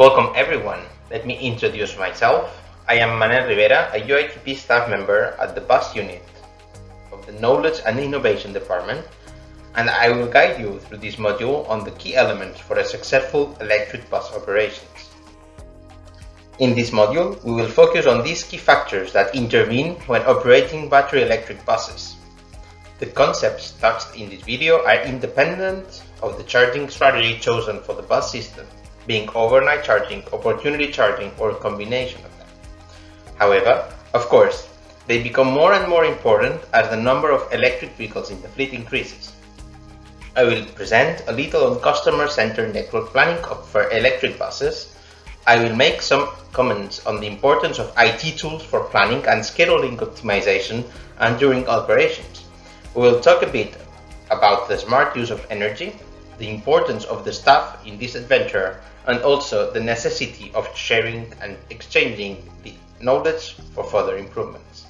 Welcome everyone. Let me introduce myself. I am Manel Rivera, a UITP staff member at the bus unit of the Knowledge and Innovation Department, and I will guide you through this module on the key elements for a successful electric bus operations. In this module, we will focus on these key factors that intervene when operating battery electric buses. The concepts touched in this video are independent of the charging strategy chosen for the bus system being overnight charging, opportunity charging, or a combination of them. However, of course, they become more and more important as the number of electric vehicles in the fleet increases. I will present a little on customer-centered network planning for electric buses. I will make some comments on the importance of IT tools for planning and scheduling optimization and during operations. We will talk a bit about the smart use of energy, the importance of the staff in this adventure, and also the necessity of sharing and exchanging the knowledge for further improvements.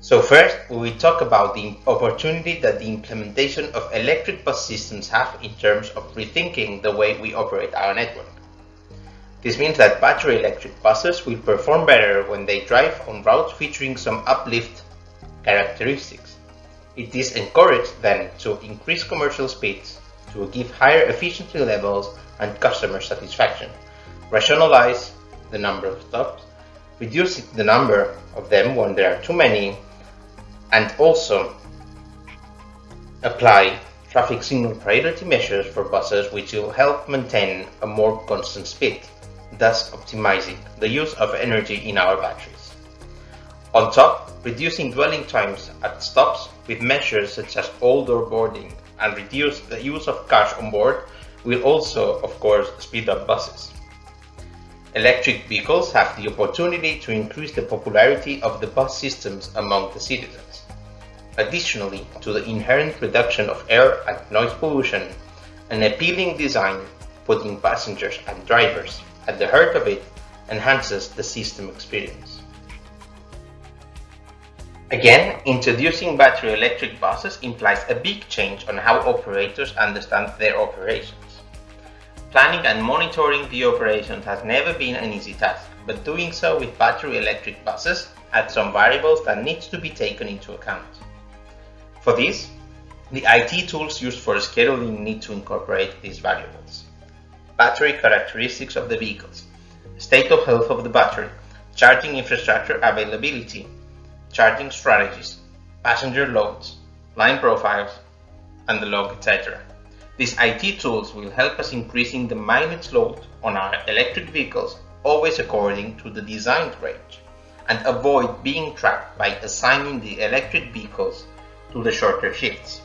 So first, we will talk about the opportunity that the implementation of electric bus systems have in terms of rethinking the way we operate our network. This means that battery electric buses will perform better when they drive on routes featuring some uplift characteristics. It is encouraged then to increase commercial speeds to give higher efficiency levels and customer satisfaction, rationalize the number of stops, reduce the number of them when there are too many, and also apply traffic signal priority measures for buses which will help maintain a more constant speed, thus optimizing the use of energy in our batteries. On top, reducing dwelling times at stops with measures such as all-door boarding and reduce the use of cash on board will also, of course, speed up buses. Electric vehicles have the opportunity to increase the popularity of the bus systems among the citizens. Additionally to the inherent reduction of air and noise pollution, an appealing design putting passengers and drivers at the heart of it enhances the system experience. Again, introducing battery electric buses implies a big change on how operators understand their operations. Planning and monitoring the operations has never been an easy task, but doing so with battery electric buses adds some variables that need to be taken into account. For this, the IT tools used for scheduling need to incorporate these variables. Battery characteristics of the vehicles, state of health of the battery, charging infrastructure availability, charging strategies, passenger loads, line profiles, and the log, etc. These IT tools will help us increasing the mileage load on our electric vehicles always according to the designed range and avoid being trapped by assigning the electric vehicles to the shorter shifts.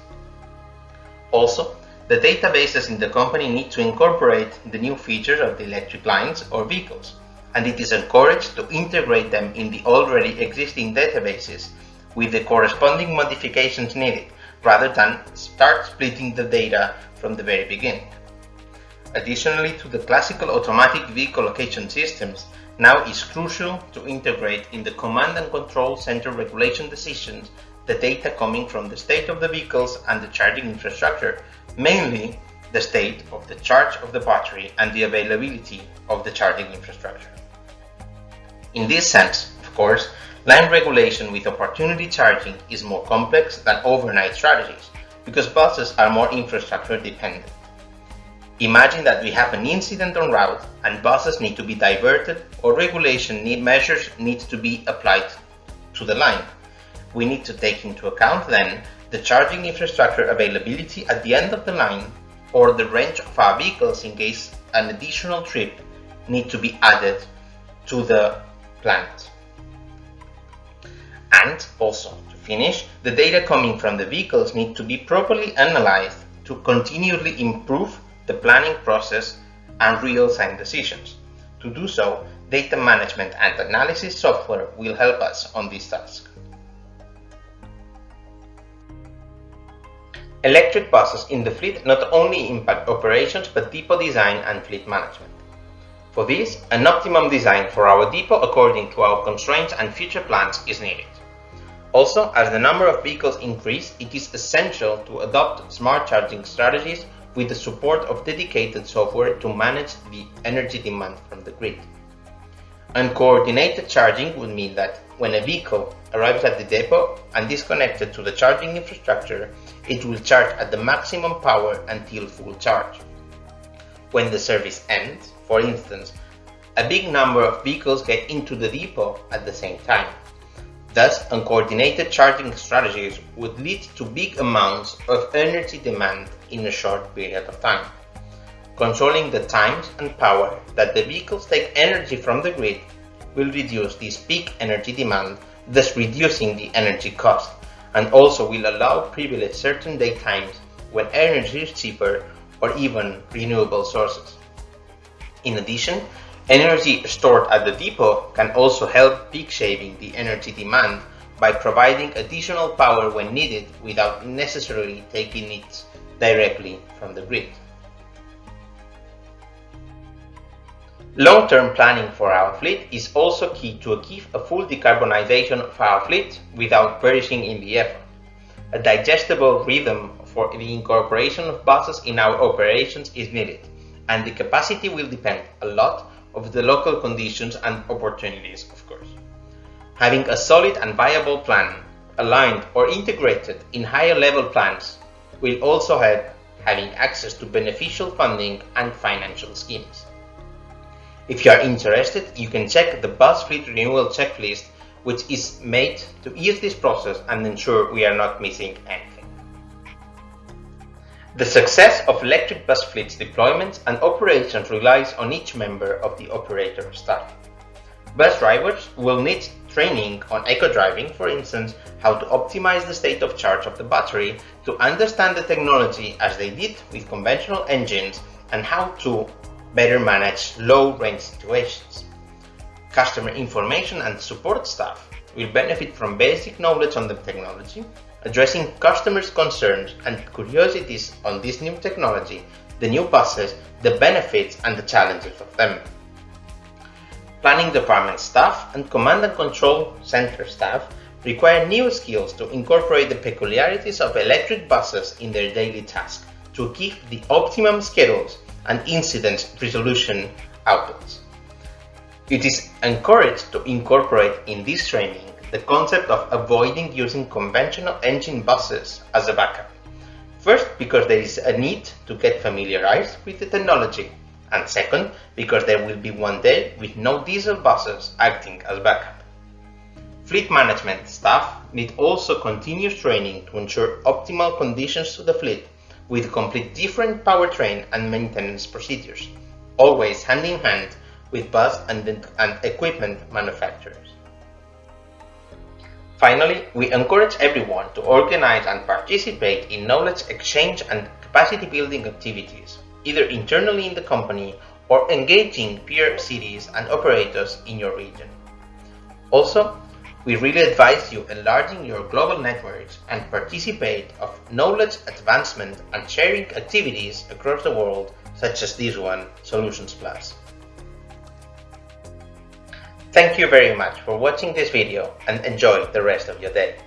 Also, the databases in the company need to incorporate the new features of the electric lines or vehicles and it is encouraged to integrate them in the already existing databases with the corresponding modifications needed, rather than start splitting the data from the very beginning. Additionally to the classical automatic vehicle location systems, now is crucial to integrate in the command and control center regulation decisions the data coming from the state of the vehicles and the charging infrastructure, mainly the state of the charge of the battery and the availability of the charging infrastructure. In this sense, of course, line regulation with opportunity charging is more complex than overnight strategies because buses are more infrastructure dependent. Imagine that we have an incident on route and buses need to be diverted or regulation need measures need to be applied to the line. We need to take into account then the charging infrastructure availability at the end of the line or the range of our vehicles in case an additional trip need to be added to the planet. And also, to finish, the data coming from the vehicles need to be properly analyzed to continually improve the planning process and real-time decisions. To do so, data management and analysis software will help us on this task. Electric buses in the fleet not only impact operations but depot design and fleet management. For this, an optimum design for our depot according to our constraints and future plans is needed. Also, as the number of vehicles increase, it is essential to adopt smart charging strategies with the support of dedicated software to manage the energy demand from the grid. Uncoordinated charging would mean that when a vehicle arrives at the depot and is connected to the charging infrastructure, it will charge at the maximum power until full charge. When the service ends, for instance, a big number of vehicles get into the depot at the same time. Thus, uncoordinated charging strategies would lead to big amounts of energy demand in a short period of time. Controlling the times and power that the vehicles take energy from the grid will reduce this peak energy demand, thus reducing the energy cost, and also will allow privilege certain day times when energy is cheaper or even renewable sources. In addition, Energy stored at the depot can also help peak shaving the energy demand by providing additional power when needed without necessarily taking it directly from the grid. Long-term planning for our fleet is also key to achieve a full decarbonization of our fleet without perishing in the effort. A digestible rhythm for the incorporation of buses in our operations is needed, and the capacity will depend a lot of the local conditions and opportunities, of course. Having a solid and viable plan, aligned or integrated in higher level plans, will also help having access to beneficial funding and financial schemes. If you are interested, you can check the bus fleet renewal checklist which is made to ease this process and ensure we are not missing anything. The success of electric bus fleets deployments and operations relies on each member of the operator staff. Bus drivers will need training on eco-driving, for instance, how to optimize the state of charge of the battery to understand the technology as they did with conventional engines and how to better manage low-range situations. Customer information and support staff will benefit from basic knowledge on the technology, addressing customers' concerns and curiosities on this new technology, the new buses, the benefits and the challenges of them. Planning department staff and command and control center staff require new skills to incorporate the peculiarities of electric buses in their daily task to achieve the optimum schedules and incident resolution outputs. It is encouraged to incorporate in this training the concept of avoiding using conventional engine buses as a backup. First, because there is a need to get familiarized with the technology, and second, because there will be one day with no diesel buses acting as backup. Fleet management staff need also continuous training to ensure optimal conditions to the fleet with complete different powertrain and maintenance procedures, always hand in hand with bus and, and equipment manufacturers. Finally, we encourage everyone to organize and participate in knowledge exchange and capacity building activities, either internally in the company or engaging peer cities and operators in your region. Also, we really advise you enlarging your global networks and participate of knowledge advancement and sharing activities across the world such as this one, Solutions Plus. Thank you very much for watching this video and enjoy the rest of your day.